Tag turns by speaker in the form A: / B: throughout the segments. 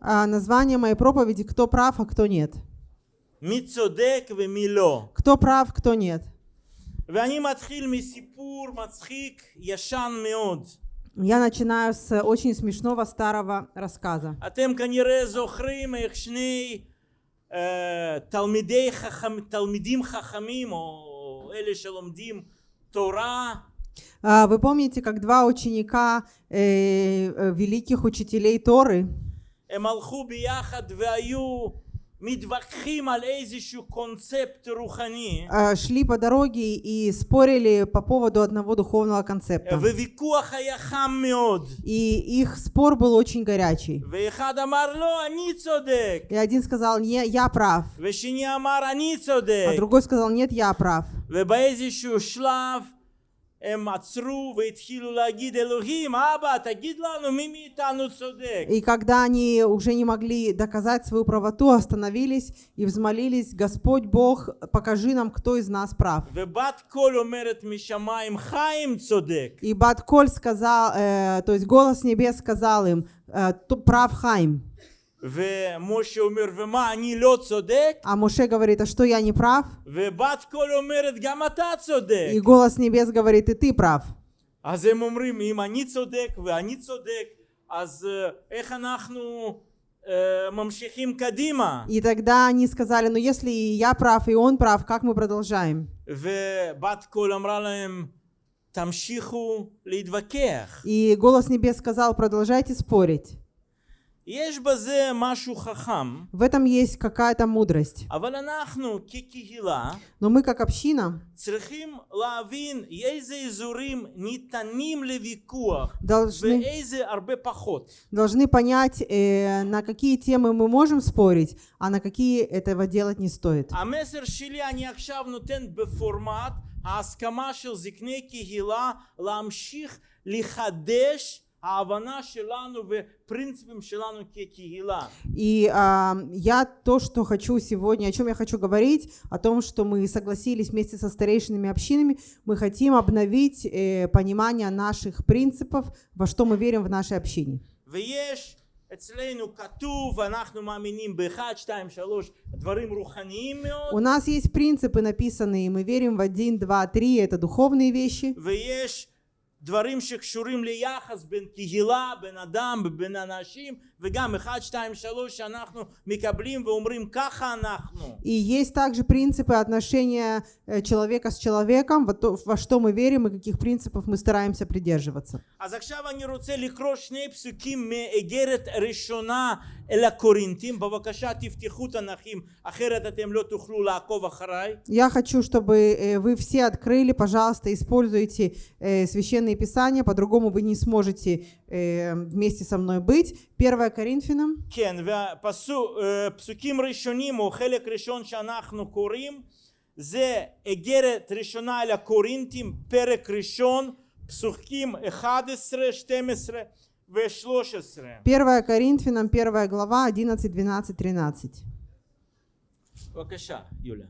A: А название моей проповеди «Кто прав, а кто нет».
B: מי צודק ומי לא.
A: Кто прав, кто нет.
B: ואני מתחיל מסיפור מצחיק ישן מאוד.
A: Я начинаю с очень смешного старого рассказа.
B: אתם כנראה זוכרים איך שני אה, תלמידי חכם, תלמידים חכמים, או אלה שלומדים תורה,
A: А, А, вы помните, как два ученика э, э великих учителей Торы, а, шли по дороге и спорили по поводу одного духовного концепта. И их спор был очень горячий. И один сказал, не, я прав. А другой сказал, нет, я прав.
B: ובאיזשהו שלב הם עצרו והתחילו להגיד אלוהים, אבא, תגיד לנו מי מאיתנו צודק.
A: И когда они уже не могли доказать свою правоту, остановились и взмолились, «Господь Бог, покажи нам, кто из нас прав».
B: ובת קול אומרת משמיים, חיים צודק.
A: И Батколь сказал, э, то есть голос небес сказал им, э, «Т- прав Хайм.
B: ומשה אומר, ומה, אני לא צודק?
A: А Моше говорит, а что я не прав?
B: ובת קול אומרת, גם אתה צודק.
A: И голос небес говорит, и ты прав.
B: אז הם אומרים, אם אני צודק ואני צודק, אז אה, איך אנחנו אה, ממשיכים קדימה?
A: И тогда они сказали, ну если и я прав, и он прав, как мы продолжаем?
B: ובת קול אמרה להם, תמשיכו להתווכח.
A: И голос небес сказал, продолжайте спорить. В этом есть какая-то мудрость.
B: אבל אנחנו כקהילה
A: Но мы как община
B: צריכים להבין איזה אזורים ניתנים לוויכוח
A: должны,
B: ואיזה הרבה פחות.
A: должны понять, э, на какие темы мы можем спорить, а на какие этого делать не стоит.
B: המסר שלי אני עכשיו נותן בפורמט ההסכמה של זקני קהילה להמשיך לחדש
A: и а, я то, что хочу сегодня, о чем я хочу говорить, о том, что мы согласились вместе со старейшинами общинами, мы хотим обновить э, понимание наших принципов, во что мы верим в нашей общине. У нас есть принципы написанные, мы верим в 1, 2, 3, это духовные вещи.
B: דברים שקשורים ליחס בין קהילה, בין אדם, בין אנשים, וגם אחד, שתיים, שלוש, שאנחנו מקבלים ואומרים ככה אנחנו.
A: И есть также принципы отношения э, человека с человеком, во, то- во что мы верим и каких принципов мы стараемся придерживаться.
B: אז עכשיו אני רוצה לקרוא שני פסוקים מאיגרת ראשונה אל הקורינתים. בבקשה תפתחו תנכים, אחרת אתם לא תוכלו לעקוב אחריי.
A: Я хочу, чтобы э, вы все открыли, пожалуйста, используйте э, священные писания, по-другому вы не сможете э, вместе со мной быть. 1 Коринфянам,
B: כן, והפסוקים ראשונים או חלק ראשון שאנחנו קוראים זה איגרת ראשונה אל הקורינתים, פרק ראשון, פסוקים 11, 12 ו-13.
A: 1 Коринфянам, 1 глава, 11, 12, 13.
B: בבקשה, יוליה.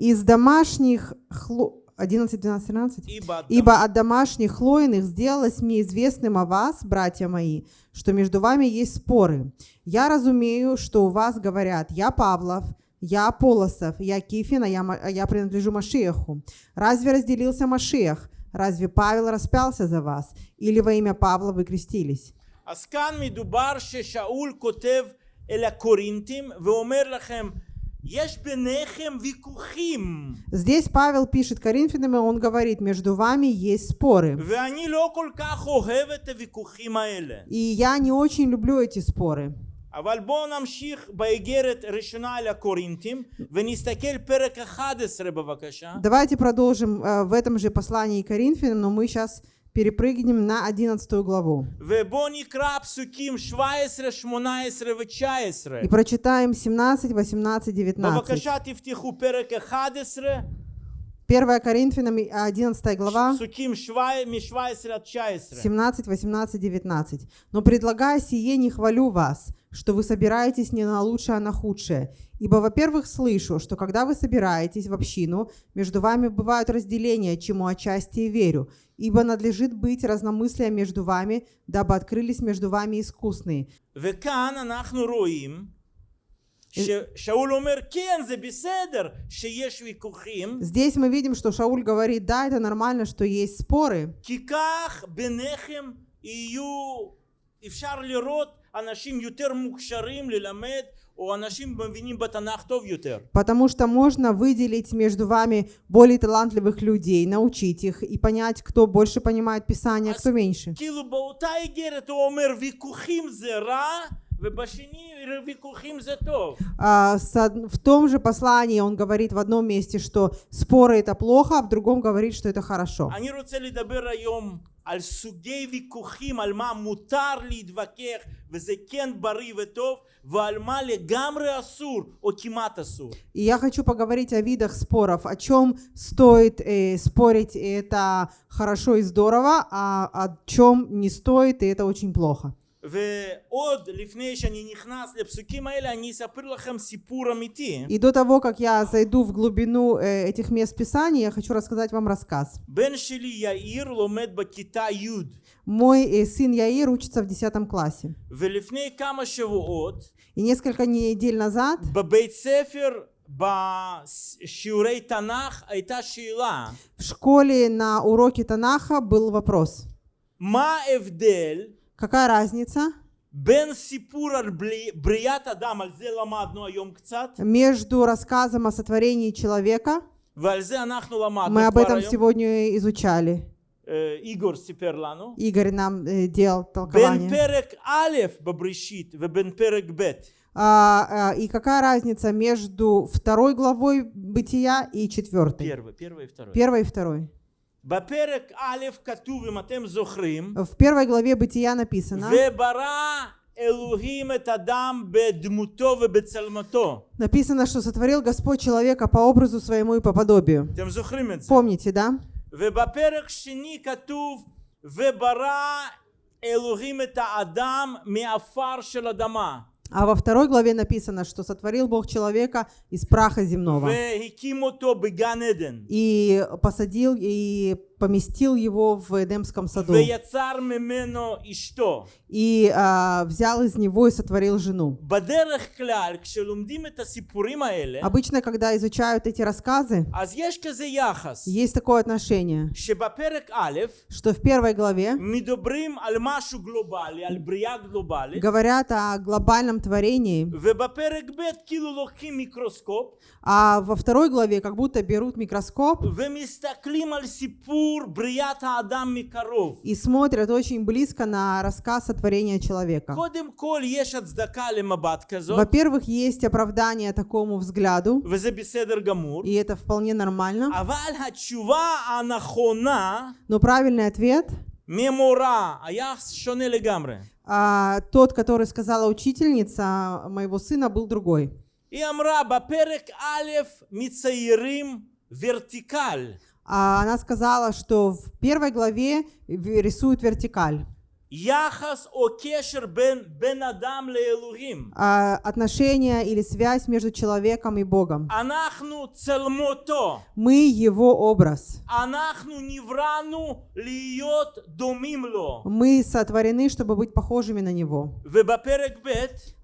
A: Из домашних... хло- 11, 12, 13?
B: Ибо
A: Ибо от домашних хлоиных сделалось мне известным о вас, братья мои, что между вами есть споры. Я разумею, что у вас говорят, я Павлов, я Аполосов, я Кифин, а я, Ма- а я принадлежу Машиаху. Разве разделился Машиах? Разве Павел распялся за вас? Или во имя Павла вы крестились?
B: אז כאן מדובר ששאול כותב אל הקורינתים ואומר לכם יש ביניכם ויכוחים
A: Здесь Павел пишет Коринфянам, и он говорит, между вами есть споры.
B: ואני לא כל כך אוהב את הוויכוחים האלה.
A: И я не очень люблю эти споры.
B: אבל בואו נמשיך באיגרת ראשונה אל הקורינתים ונסתכל פרק 11 בבקשה.
A: Давайте продолжим э, в этом же послании к Коринфянам, но мы сейчас Перепрыгнем на 11 главу. И прочитаем 17, 18, 19. 1 Коринфянам 11 глава, 17, 18, 19. «Но предлагая сие, не хвалю вас, что вы собираетесь не на лучшее, а на худшее. Ибо, во-первых, слышу, что когда вы собираетесь в общину, между вами бывают разделения, чему отчасти и верю ибо надлежит быть разномыслием между вами, дабы открылись между вами искусные.
B: וכאן אנחנו רואים ששאול אומר כן זה בסדר שיש ויכוחים
A: Здесь мы видим, что Шауль говорит, да, это нормально, что есть споры,
B: כי כך ביניכם יהיו אפשר לראות אנשים יותר מוכשרים ללמד
A: Потому что можно выделить между вами более талантливых людей, научить их и понять, кто больше понимает Писание, а кто меньше.
B: כאילו באותה איגרת הוא אומר ויכוחים זה רע ובשני ויכוחים זה טוב.
A: А, с од- В том же послании он говорит в одном месте, что споры это плохо, а в другом говорит, что это хорошо.
B: אני רוצה לדבר היום על סוגי ויכוחים, על מה מותר להתווכח וזה כן בריא וטוב, ועל מה לגמרי אסור או כמעט אסור.
A: И я хочу поговорить о видах споров, о чем стоит э, спорить, и это хорошо и здорово, а о чем не стоит, и это очень плохо.
B: ועוד לפני שאני נכנס לפסוקים האלה אני אספר לכם סיפור אמיתי.
A: И до того, как я зайду в глубину э, этих мест Писания, я хочу рассказать вам рассказ.
B: בן שלי יאיר לומד בכיתה י'
A: Мой э, сын Яир учится в 10 классе.
B: ולפני כמה שבועות
A: И несколько недель назад
B: בבית ספר בשיעורי תנ"ך הייתה שאלה
A: в школе на уроке Танаха был вопрос.
B: מה ההבדל
A: Какая разница
B: בין סיפור על בלי- בריאת אדם, על זה למדנו היום קצת,
A: между рассказом о сотворении человека,
B: ועל זה אנחנו למדנו
A: мы об
B: כבר
A: этом
B: היום,
A: сегодня изучали,
B: אה, איגור סיפר לנו,
A: Игорь нам э, делал
B: בין
A: толкование.
B: פרק א' בבראשית ובין פרק б.
A: А, а, и какая разница между второй главой Бытия и четвертой?
B: первый, первый и второй.
A: Первой и второй.
B: בפרק א' כתוב, אם אתם זוכרים,
A: В первой главе Бытия написано,
B: וברא אלוהים את אדם בדמותו ובצלמתו.
A: написано, что сотворил Господь человека по образу своему и по подобию.
B: אתם זוכרים את זה?
A: Помните, да?
B: ובפרק שני כתוב, וברא אלוהים את האדם מעפר של אדמה.
A: а во второй главе написано, что сотворил Бог человека из праха земного. И посадил, и поместил его в Эдемском саду. И а, взял из него и сотворил жену. Обычно, когда изучают эти рассказы, есть такое отношение, что в первой главе говорят о глобальном творении, а во второй главе как будто берут микроскоп. И смотрят очень близко на рассказ
B: о творении человека.
A: Во-первых, есть оправдание такому взгляду. И это вполне нормально. Но правильный ответ
B: мемора, а я
A: А, тот, который сказала учительница моего сына, был другой.
B: И амра, баперек алеф мицаирим
A: вертикаль. Она сказала, что в первой главе в- рисуют вертикаль.
B: יחס או קשר בין בן אדם לאלוהים.
A: а, отношения или связь между человеком и Богом.
B: אנחנו צלמותו,
A: Мы его образ.
B: אנחנו נבראנו להיות דומים לו.
A: Мы сотворены, чтобы быть похожими на него.
B: ובפרק ב'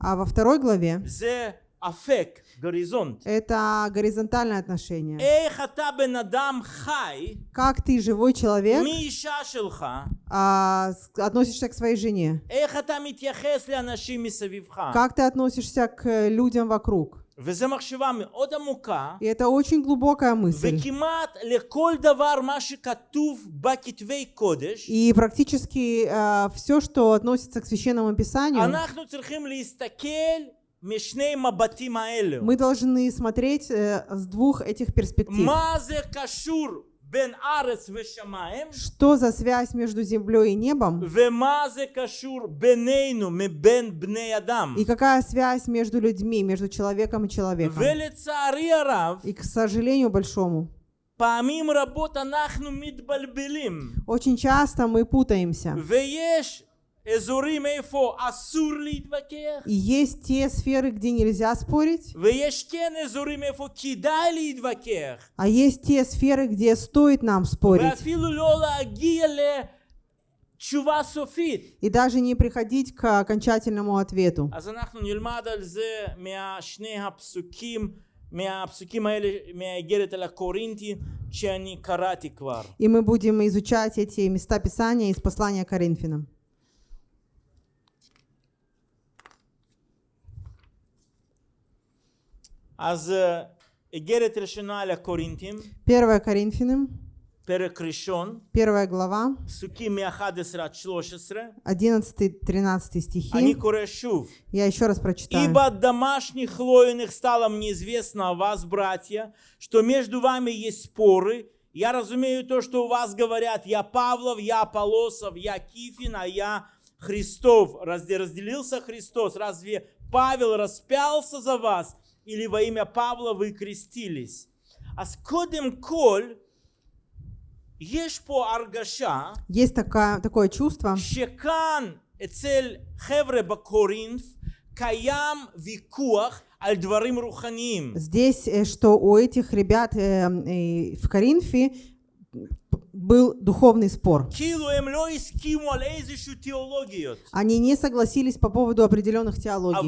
A: А во второй главе
B: זה אפק, גוריזונט.
A: это горизонтальное отношение.
B: איך אתה בן אדם חי
A: Как ты, живой человек,
B: מאישה שלך,
A: а, с- относишься к своей жене?
B: איך אתה מתייחס לאנשים מסביבך.
A: Как ты относишься к людям вокруг?
B: וזו מחשבה מאוד עמוקה,
A: И это очень глубокая мысль.
B: וכמעט לכל דבר מה שכתוב בכתבי קודש,
A: И практически все, что относится к священному писанию,
B: אנחנו צריכים להסתכל משני מבטים האלו.
A: Мы должны смотреть э, с двух этих перспектив. Что за связь между землей и небом? И какая связь между людьми, между человеком и человеком? И, к сожалению большому, очень часто мы путаемся. И есть те сферы, где нельзя спорить. А есть те сферы, где стоит нам спорить. И даже не приходить к окончательному ответу. И мы будем изучать эти места Писания из послания Коринфянам.
B: אז אה, איגרת ראשונה אל הקורינטים,
A: 1 Коринфянам,
B: פרק ראשון,
A: 1 глава,
B: פסוקים מ-11 עד 13,
A: 11-13
B: אני
A: стихи.
B: קורא шув.
A: Я еще раз прочитаю.
B: Ибо от домашних хлоиных стало мне известно о вас, братья, что между вами есть споры. Я разумею то, что у вас говорят, я Павлов, я Полосов, я Кифин, а я Христов. Разве разделился Христос? Разве Павел распялся за вас? или во имя Павла вы крестились. А с кодем коль есть по аргаша.
A: Есть такая, такое чувство.
B: Шекан эцель хевре бакоринф каям викуах
A: Здесь, э, что у этих ребят э, э, в Коринфе был духовный спор.
B: Эм
A: Они не согласились по поводу определенных теологий.
B: А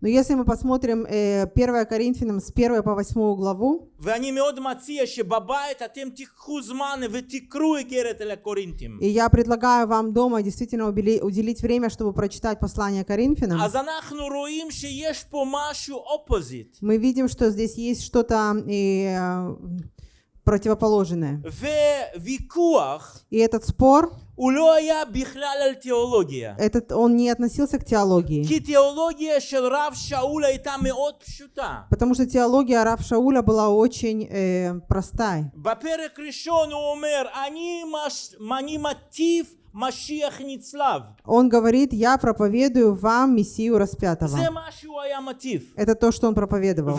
A: но если мы посмотрим э, 1 Коринфянам с 1 по 8 главу, и я предлагаю вам дома действительно уделить время, чтобы прочитать послание Коринфянам. Мы видим, что здесь есть что-то э, противоположное.
B: וויכוח
A: И этот спор,
B: הוא לא היה בכלל על תיאולוגיה.
A: этот, он не относился к теологии.
B: כי תיאולוגיה של רב שאול הייתה מאוד פשוטה.
A: Потому что теология Рав Шауля была очень э, простая.
B: בפרק ראשון הוא אומר, אני, מש... אני מטיף משיח נצלב.
A: Он говорит, я проповедую вам Мессию распятого.
B: זה מה שהוא היה מטיף.
A: Это то, что он проповедовал.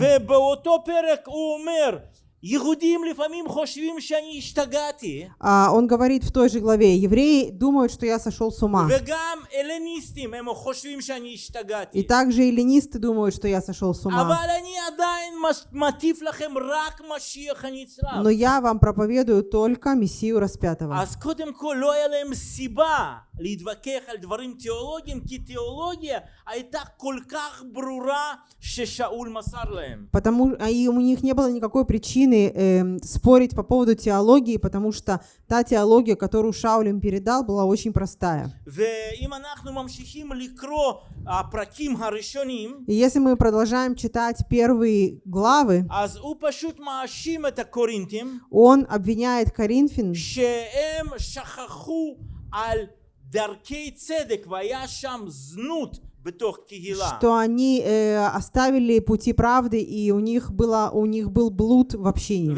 A: А, он говорит в той же главе, евреи думают, что я сошел с ума. И также эллинисты думают, что я сошел с ума. Но я вам проповедую только Мессию распятого.
B: אז קודם כל לא היה להם סיבה להתווכח על דברים תיאולוגיים, כי תיאולוגיה הייתה כל כך ברורה ששאול מסר להם.
A: Потому а и у них не было никакой причины эм, спорить по поводу теологии, потому что та теология, которую Шауль им передал, была очень простая.
B: ואם אנחנו ממשיכים לקרוא הפרקים הראשונים,
A: И если мы продолжаем читать первые главы,
B: אז הוא פשוט מאשים את הקורינטים
A: он обвиняет Коринфян,
B: שהם שכחו על
A: что они э, оставили пути правды, и у них, было, у них был блуд в общении.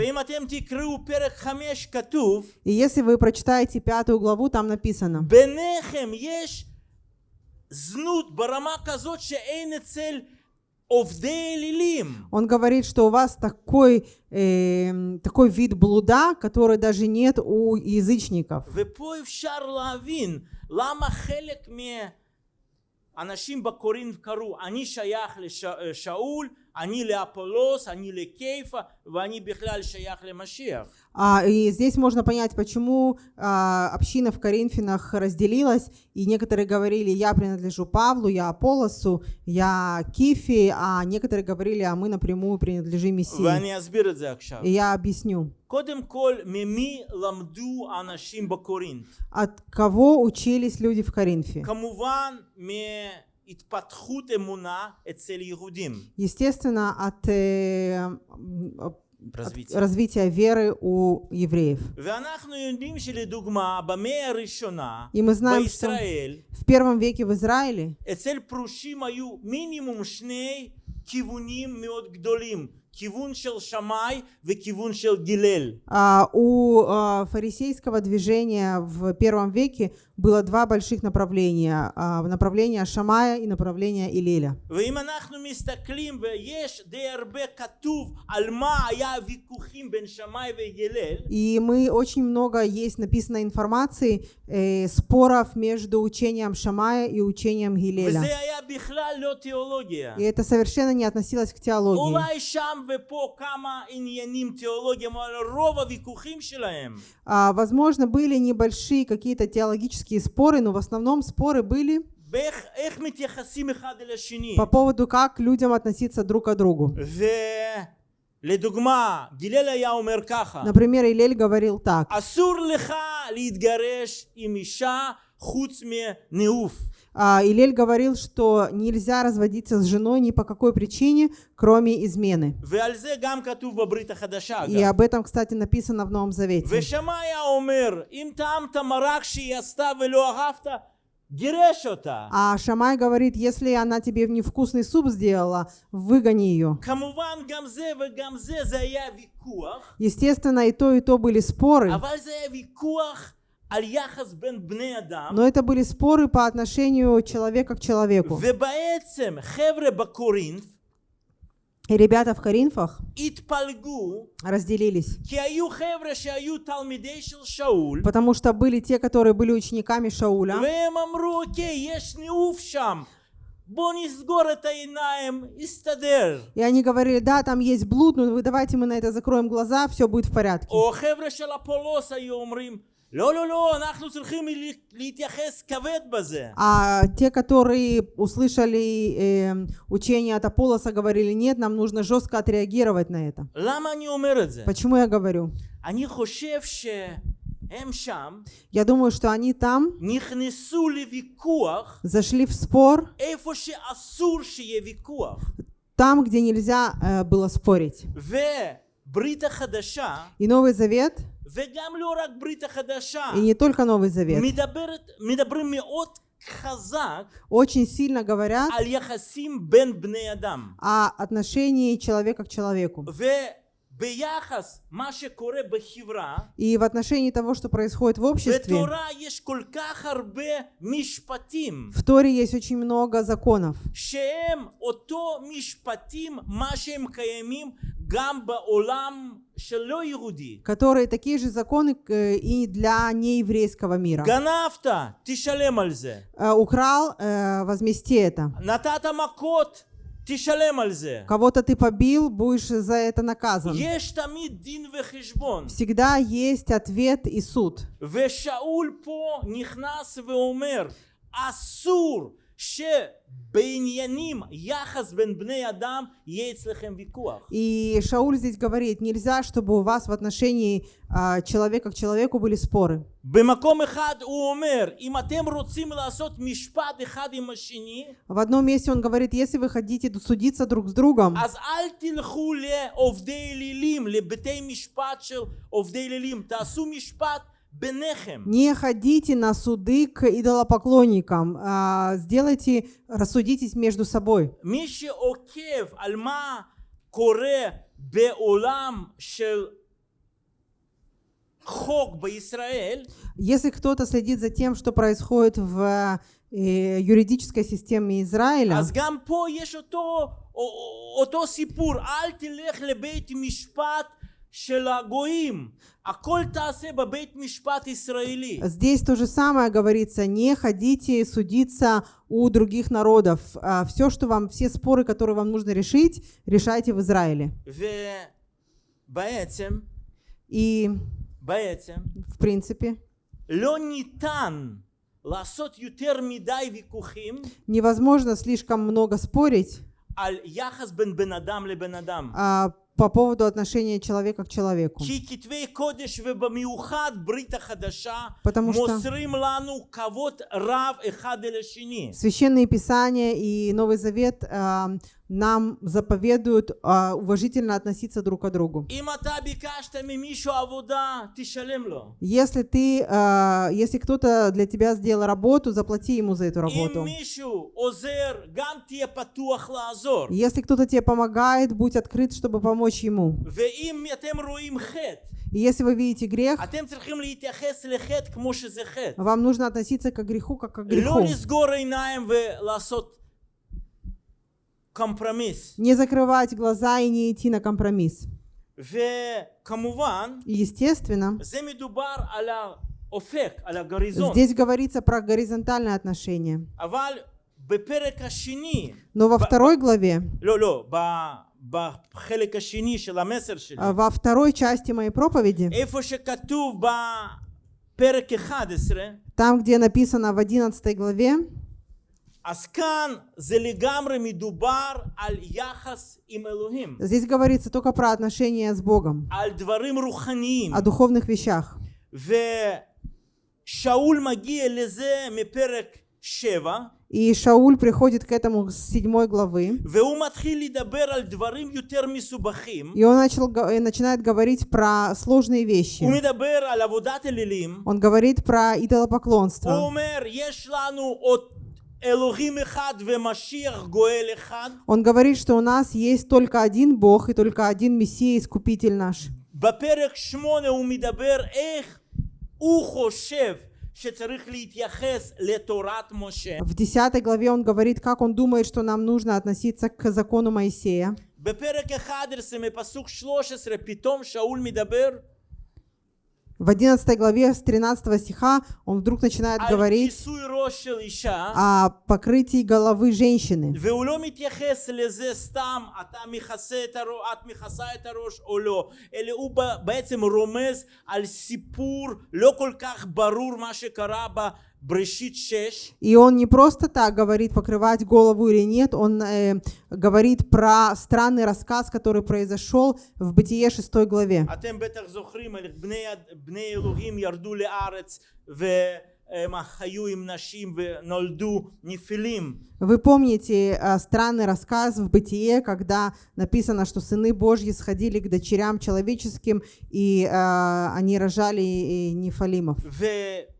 A: И если вы прочитаете пятую главу, там написано, он говорит, что у вас такой, э, такой вид блуда, который даже нет у язычников.
B: ופה אפשר להבין למה חלק מהאנשים בקורינט קראו אני שייך לשאול, они ли Аполлос, они ли Кейфа, они бихляль шаях ли Машиях.
A: А, и здесь можно понять, почему а, община в Коринфянах разделилась, и некоторые говорили, я принадлежу Павлу, я Аполлосу, я Кифи, а некоторые говорили, а мы напрямую принадлежим Мессии. И я объясню. От кого учились люди в Коринфе?
B: כמובן מהתפתחות אמונה אצל יהודים.
A: Естественно, от, э, м, от
B: развития.
A: развития веры у евреев.
B: ואנחנו יודעים שלדוגמה במאה הראשונה
A: И мы знаем, что
B: בישראל
A: в первом веке в Израиле
B: אצל פרושים היו מינימום שני כיוונים מאוד גדולים כיוון של שמאי וכיוון של גילל.
A: А, у а, фарисейского движения в первом веке было два больших направления. А, направление Шамая и направление Илеля. И мы очень много есть написано информации, э, споров между учением Шамая и учением Гилеля. И это совершенно не относилось к теологии. А, возможно, были небольшие какие-то теологические политические споры, но в основном споры были по поводу, как людям относиться друг к другу. Например, Илель говорил так. А, Илель говорил, что нельзя разводиться с женой ни по какой причине, кроме измены. И об этом, кстати, написано в Новом Завете. А Шамай говорит, если она тебе невкусный суп сделала, выгони ее. Естественно, и то, и то были споры. Но это были споры по отношению человека к человеку. И ребята в Коринфах разделились, потому что были те, которые были учениками Шауля, и они говорили, да, там есть блуд, но давайте мы на это закроем глаза, все будет в порядке.
B: או חבר'ה של אפולוס היו אומרים, לא, לא, לא, אנחנו צריכים לה- להתייחס כבד בזה.
A: А те, которые услышали э, учение от Аполлоса, говорили, нет, нам нужно жестко отреагировать на это.
B: למה אני אומר את זה?
A: Почему я говорю?
B: אני חושב שהם שם
A: Я думаю, что они там
B: נכנסו לוויכוח
A: зашли в спор
B: איפה שאסור שיהיה ויכוח.
A: там, где нельзя э, было спорить.
B: וברית החדשה,
A: И Новый Завет,
B: וגם לא רק ברית החדשה,
A: и не только Новый Завет,
B: מדברת, מדברים מאוד חזק
A: очень сильно говорят
B: על יחסים בין בני אדם.
A: о отношении человека к человеку.
B: וביחס מה שקורה בחברה,
A: И в отношении того, что происходит в обществе,
B: בתורה יש כל כך הרבה משפטים,
A: в Торе есть очень много законов,
B: שהם אותו משפטים, מה שהם קיימים גם בעולם שלא יהודי.
A: которые такие же законы э, и для нееврейского мира. Э, украл, э, возмести это.
B: Натата макот, ты шалемальзе.
A: Кого-то ты побил, будешь за это наказан. Всегда есть ответ и суд.
B: Вешаул по нихнас веумер Асур
A: и Шауль здесь говорит, нельзя, чтобы у вас в отношении а, человека к человеку были споры. В одном месте он говорит, если вы хотите судиться друг с другом,
B: אז
A: не ходите на суды к идолопоклонникам. А, сделайте, рассудитесь между собой. Если кто-то следит за тем, что происходит в э, юридической системе Израиля, Здесь то же самое говорится, не ходите судиться у других народов. А, все, что вам, все споры, которые вам нужно решить, решайте в Израиле. И в принципе невозможно слишком много спорить по поводу отношения человека к человеку. Потому что священные писания и Новый Завет э, нам заповедуют а, уважительно относиться друг к другу. Если ты, а, если кто-то для тебя сделал работу, заплати ему за эту работу. Если кто-то тебе помогает, будь открыт, чтобы помочь ему. И если вы видите грех, вам нужно относиться к греху, как к греху
B: компромисс.
A: Не закрывать глаза и не идти на компромисс.
B: Ve
A: kamuvan, Естественно, здесь говорится про
B: горизонтальное отношение.
A: Но во второй главе, а, во второй части моей проповеди, там, где написано в 11 главе, Здесь говорится только про отношения с Богом, о духовных вещах. И Шауль приходит к этому с седьмой главы. И он начал, э, начинает говорить про сложные вещи. Он говорит про идолопоклонство. Он говорит, что у нас есть только один Бог и только один Мессия, Искупитель наш.
B: בפרק 8 הוא מדבר איך הוא חושב שצריך להתייחס לתורת משה.
A: В 10 главе он говорит, как он думает, что нам нужно относиться к закону Моисея.
B: בפרק 11 מפסוק 13 פתאום שאול מדבר
A: В 11 главе, с 13 стиха, он вдруг начинает говорить о покрытии головы женщины. И он не просто так говорит, покрывать голову или нет, он э, говорит про странный рассказ, который произошел в Бытие 6 главе. Вы помните э, странный рассказ в Бытие, когда написано, что сыны Божьи сходили к дочерям человеческим, и э, они рожали нефалимов.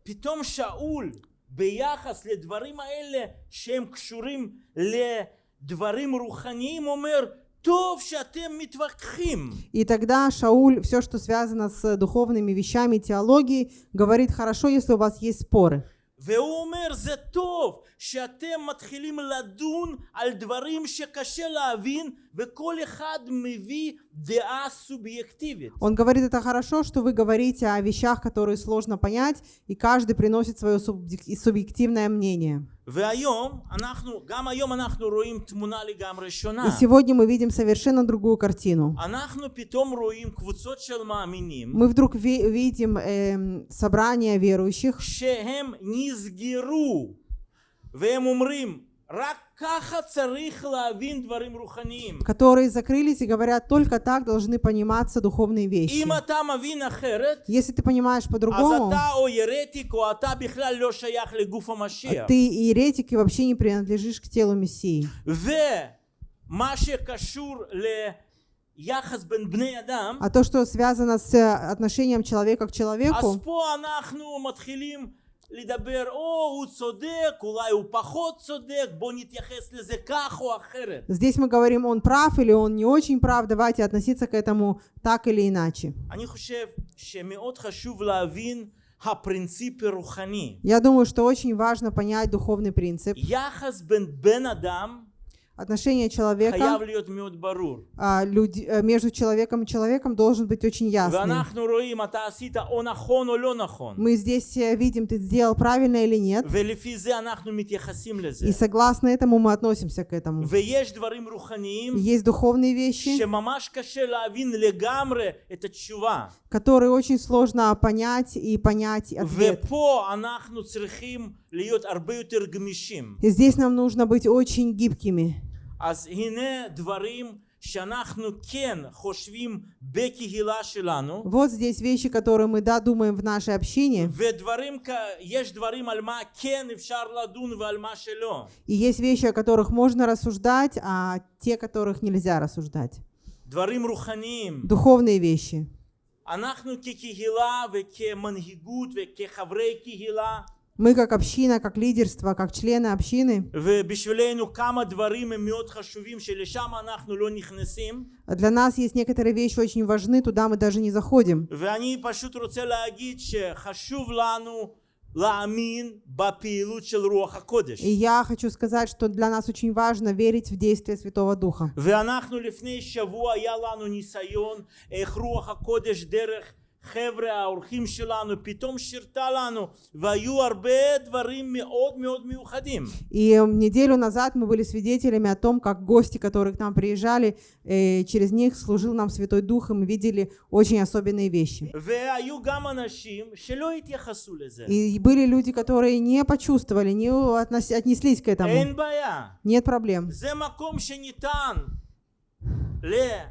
B: ופתאום שאול ביחס לדברים האלה שהם קשורים לדברים רוחניים אומר טוב שאתם מתווכחים
A: И тогда Шауль, все, что связано с духовными вещами, теологией, говорит, хорошо, если у вас есть споры.
B: והוא אומר זה טוב שאתם מתחילים לדון על דברים שקשה להבין וכל אחד מביא דעה סובייקטיבית
A: Он говорит, это хорошо, что вы говорите о вещах, которые сложно понять, и каждый приносит свое субъек- субъективное мнение.
B: והיום אנחנו גם היום אנחנו רואים תמונה לגמרי
A: И
B: שונה
A: сегодня мы видим совершенно другую картину.
B: אנחנו פתאום רואים קבוצות של מאמינים
A: Мы вдруг ви- видим эм, собрание верующих,
B: שהם נסגרו והם אומרים
A: которые закрылись и говорят, только так должны пониматься духовные вещи. Если ты понимаешь по-другому, ты иеретик и вообще не принадлежишь к телу Мессии. А то, что связано с э, отношением человека к человеку,
B: לדבר, או הוא צודק, אולי הוא פחות צודק, בוא נתייחס לזה כך או אחרת.
A: здесь мы говорим, он прав или он не очень прав, давайте относиться к этому так или иначе.
B: אני חושב שמאוד חשוב להבין הפרינציפ הרוחני.
A: Я думаю, что очень важно понять духовный принцип.
B: יחס בין בן אדם
A: отношение человека а, люди, э, между человеком и человеком должен быть очень
B: ясным.
A: Мы здесь э, видим, ты сделал правильно или нет. И согласно этому мы относимся к этому. Есть духовные вещи, которые очень сложно понять и понять ответ. И здесь нам нужно быть очень гибкими.
B: אז הנה דברים שאנחנו כן חושבים בקהילה שלנו,
A: Вот здесь вещи, которые мы, да, думаем в нашей общине.
B: ודברים, כ- יש דברים על מה כן אפשר לדון ועל מה שלא.
A: И есть вещи, о которых можно рассуждать, а те, которых нельзя рассуждать.
B: דברים רוחניים.
A: Духовные вещи.
B: אנחנו כקהילה וכמנהיגות וכחברי קהילה,
A: Мы как община, как лидерство, как члены общины,
B: ובשבילנו כמה דברים הם מאוד חשובים שלשם אנחנו לא נכנסים,
A: для нас есть некоторые вещи очень важны, туда мы даже не заходим.
B: ואני פשוט רוצה להגיד שחשוב לנו להאמין בפעילות של רוח הקודש.
A: И я хочу сказать, что для нас очень важно верить в действие Святого Духа.
B: ואנחנו לפני שבוע היה לנו ניסיון איך רוח הקודש דרך חבר'ה האורחים שלנו פתאום שירתה לנו והיו הרבה דברים מאוד מאוד מיוחדים.
A: И неделю назад мы были свидетелями о том, как гости, которые к нам приезжали, э, через них служил нам Святой Дух, и мы видели очень особенные вещи.
B: והיו גם אנשים שלא התייחסו לזה.
A: И были люди, которые не почувствовали, не относ- отнеслись к этому.
B: אין בעיה.
A: Нет проблем.
B: זה מקום שניתן להבנה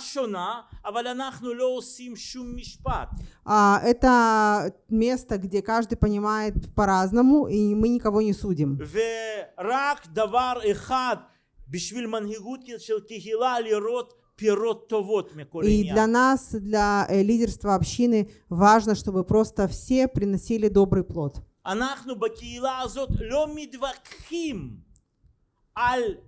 B: שונה, אבל אנחנו לא עושים שום משפט.
A: А, это место, где каждый понимает по-разному, и мы никого не судим.
B: ורק דבר אחד בשביל מנהיגות של קהילה לראות פירות טובות מכל
A: И для
B: עניין.
A: нас, для э, лидерства общины, важно, чтобы просто все приносили добрый плод.
B: אנחנו בקהילה הזאת לא מתווכחים על אלוהות של משיח.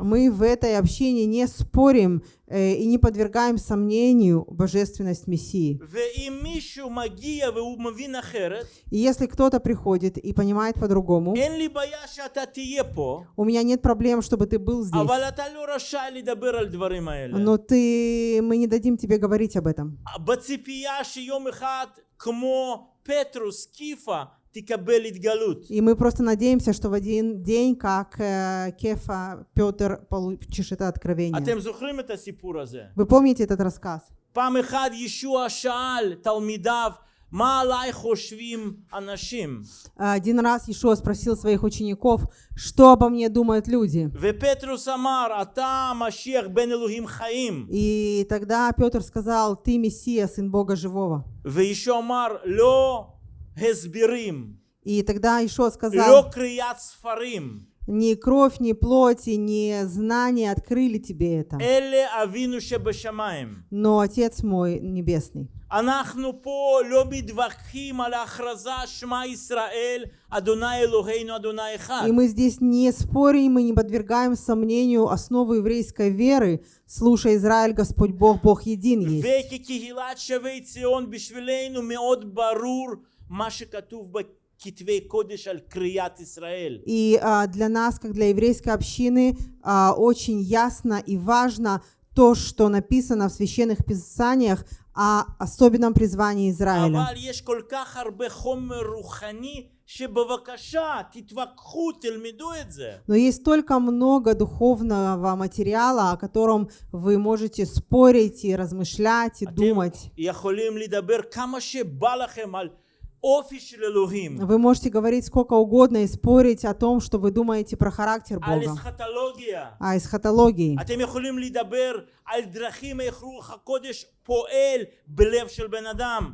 A: Мы в этой общине не спорим э, и не подвергаем сомнению божественность Мессии.
B: ואם מישהו מגיע והוא מבין אחרת,
A: И если кто-то приходит и понимает по-другому,
B: אין לי בעיה שאתה תהיה פה,
A: у меня нет проблем, чтобы ты был здесь.
B: אבל אתה לא רשאי לדבר על דברים האלה.
A: Но ты, мы не дадим тебе говорить об этом.
B: בציפייה שיום אחד כמו פטרוס, קיפה, תקבל התגלות.
A: И мы просто надеемся, что в один день, как э, Кефа, Петр получишь это откровение. Вы помните этот рассказ? Один раз Иешуа спросил своих учеников, что обо мне думают люди. И тогда Петр сказал, ты Мессия, Сын Бога Живого.
B: וישוע אמר, לא הסברים,
A: И тогда Ишуа
B: לא
A: сказал,
B: קריאת ספרים,
A: ни кровь, ни плоть, и ни знания открыли тебе это,
B: אלה אבינו שבשמיים.
A: но Отец мой Небесный.
B: אנחנו פה לא מתווכחים על ההכרזה שמע ישראל, אדוני אלוהינו, אדוני אחד.
A: И мы здесь не спорим, мы не подвергаем сомнению основу еврейской веры. Слушай, Израиль, Господь Бог, Бог един есть.
B: וכקהילת שבי ציון בשבילנו מאוד ברור
A: И а, для нас, как для еврейской общины, а, очень ясно и важно то, что написано в священных писаниях о особенном призвании Израиля. Но есть столько много духовного материала, о котором вы можете спорить и размышлять и думать. Вы можете говорить сколько угодно и спорить о том, что вы думаете про характер Бога.
B: А
A: из эсхатологии.
B: А,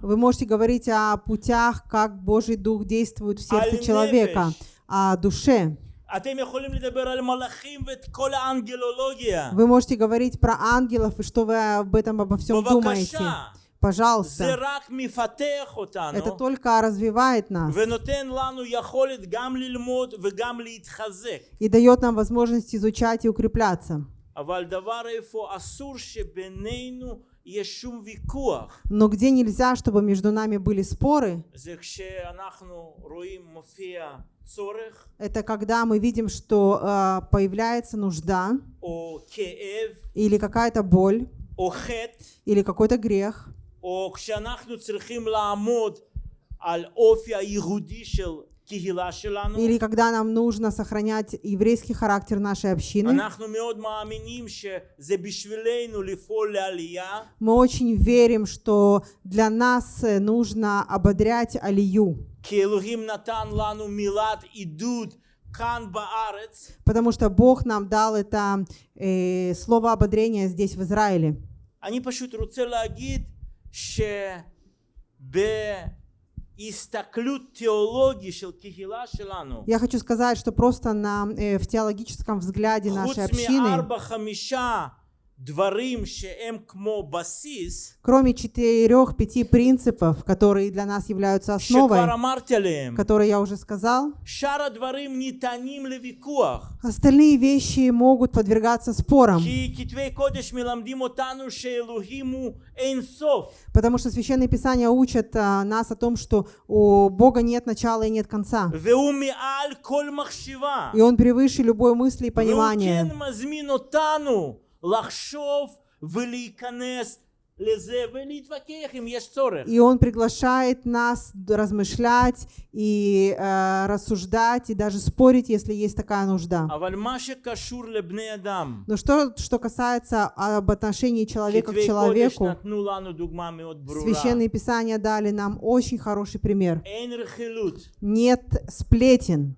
A: вы можете говорить о путях, как Божий Дух действует в сердце человека, о душе. Вы можете говорить про ангелов и что вы об этом обо всем думаете пожалуйста. Это только развивает нас. И дает нам возможность изучать и укрепляться. Но где нельзя, чтобы между нами были споры, это когда мы видим, что э, появляется нужда или какая-то боль или какой-то грех
B: או כשאנחנו צריכים לעמוד על אופי הייחודי של קהילה שלנו.
A: или когда нам нужно сохранять еврейский характер нашей общины.
B: אנחנו מאוד מאמינים שזה בשבילנו לפעול לעלייה,
A: Мы очень верим, что для нас э, нужно ободрять Алию,
B: כי אלוהים נתן לנו מילת עידוד כאן בארץ,
A: потому что Бог нам дал это э, слово ободрения здесь, в Израиле.
B: אני פשוט רוצה להגיד
A: я хочу сказать, что просто на, э, в теологическом взгляде нашей общины, Кроме четырех-пяти принципов, которые для нас являются основой, которые я уже сказал, остальные вещи могут подвергаться спорам. Потому что Священное Писание учит а, нас о том, что у Бога нет начала и нет конца. И Он превыше любой мысли и понимания.
B: מזמין אותנו לחשוב ולהיכנס
A: и он приглашает нас размышлять и э, рассуждать, и даже спорить, если есть такая нужда. Но что, что касается а, об отношении человека к человеку, Священные Писания дали нам очень хороший пример. Нет сплетен.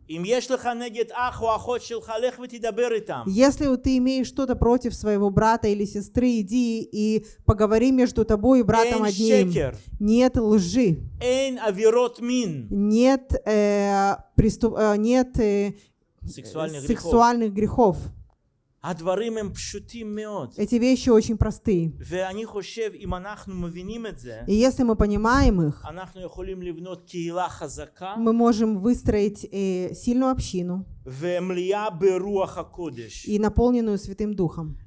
A: Если ты имеешь что-то против своего брата или сестры, иди и поговори говори между тобой и братом одним. Нет лжи. Нет, э, приступ, э, нет э,
B: сексуальных, э,
A: сексуальных грехов. Эти вещи очень простые. И если мы понимаем их, мы можем выстроить э, сильную общину и наполненную Святым Духом.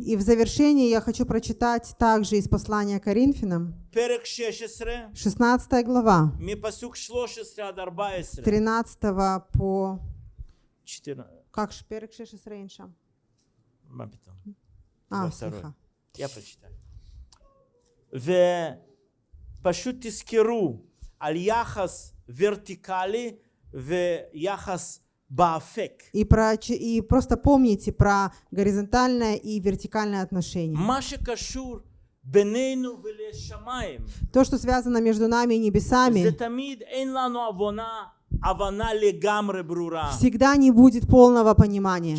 A: И в завершении я хочу прочитать также из послания Коринфянам,
B: 16,
A: 16 глава,
B: מפסוק 13 עד 14.
A: 13 по...
B: 14.
A: Как ж, перек 16 рейнша?
B: מה פתאום?
A: А,
B: Во второй.
A: слыха.
B: Я прочитаю. ופשוט תזכרו על יחס ורטיקלי ויחס באפק.
A: И, про, ч- и просто помните про горизонтальное и вертикальное отношение.
B: מה שקשור בינינו ולשמיים,
A: То, что связано между нами и небесами, всегда не будет полного понимания.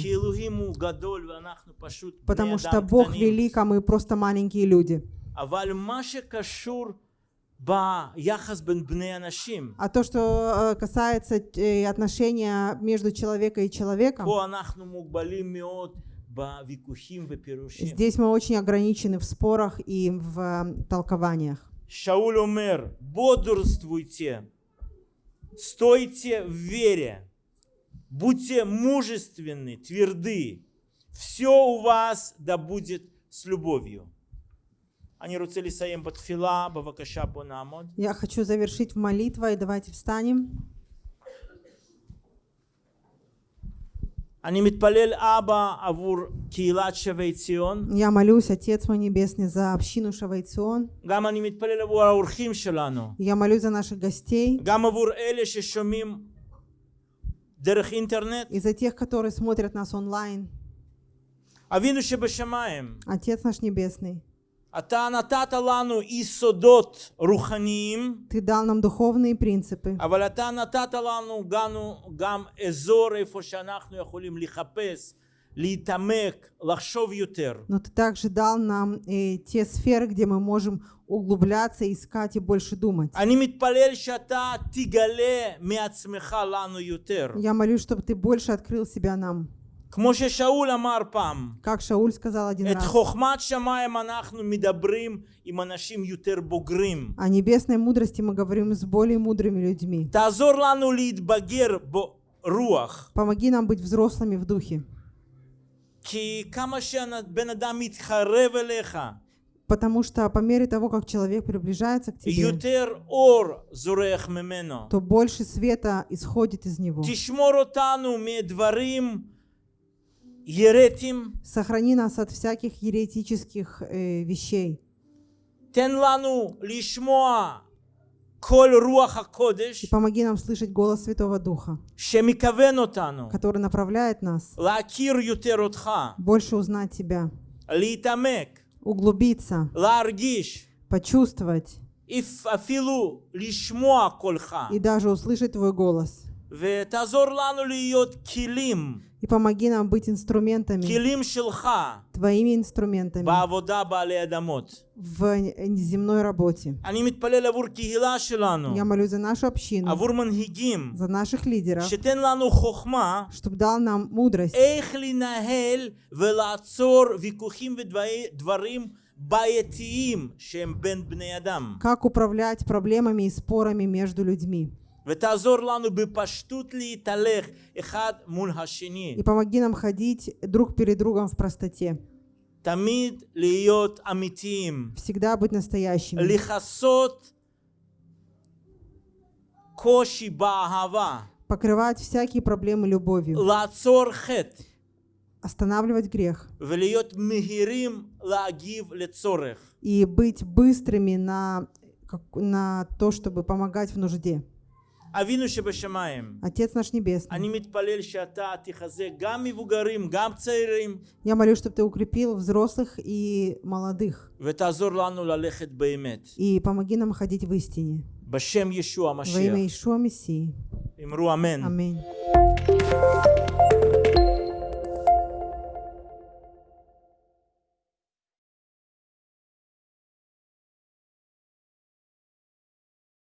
A: Потому что Бог велик, а мы просто маленькие люди. А то, что э, касается э, отношения между человеком и человеком, Здесь мы очень ограничены в спорах и в э, толкованиях.
B: Шауль умер, бодрствуйте, стойте в вере, будьте мужественны, тверды, все у вас да будет с любовью.
A: Я хочу завершить молитвой, давайте встанем. Я молюсь, Отец мой Небесный, за общину
B: Шавей Цион.
A: Я молюсь за наших гостей. И за тех, которые смотрят нас онлайн. Отец наш Небесный. Ты дал нам духовные принципы. Но ты также дал нам и те сферы, где мы можем углубляться, искать и больше думать. Я молюсь, чтобы ты больше открыл себя нам. Как Шауль сказал один раз. О небесной мудрости мы говорим с более мудрыми людьми. Помоги нам быть взрослыми в духе. Потому что по мере того, как человек приближается к тебе, то больше света исходит из него
B: еретим.
A: Сохрани нас от всяких еретических э, вещей.
B: Тен лишмоа коль руаха кодеш.
A: И помоги нам слышать голос Святого Духа,
B: шемикавен
A: который направляет нас.
B: Лакир ютер.
A: Больше узнать Тебя.
B: Литамек.
A: Углубиться.
B: Ларгиш.
A: Почувствовать. И даже услышать Твой голос. И помоги нам быть инструментами, твоими инструментами. В земной работе. Я молю за нашу общину, за наших лидеров, чтобы дал нам мудрость, как управлять проблемами и спорами между людьми. И помоги нам ходить друг перед другом в простоте. Всегда быть настоящими. Покрывать всякие проблемы любовью. Останавливать грех. И быть быстрыми на, на то, чтобы помогать в нужде.
B: אבינו שבשמיים,
A: Отец наш Небесный,
B: אני מתפלל שאתה תחזק גם מבוגרים, גם צעירים,
A: я молюсь, чтобы Ты укрепил взрослых и молодых.
B: ותעזור לנו ללכת באמת.
A: И помоги нам ходить в истине.
B: בשם ישוע
A: Во имя
B: המשיח.
A: Ишуа Мессии.
B: אמרו אמן.
A: Аминь.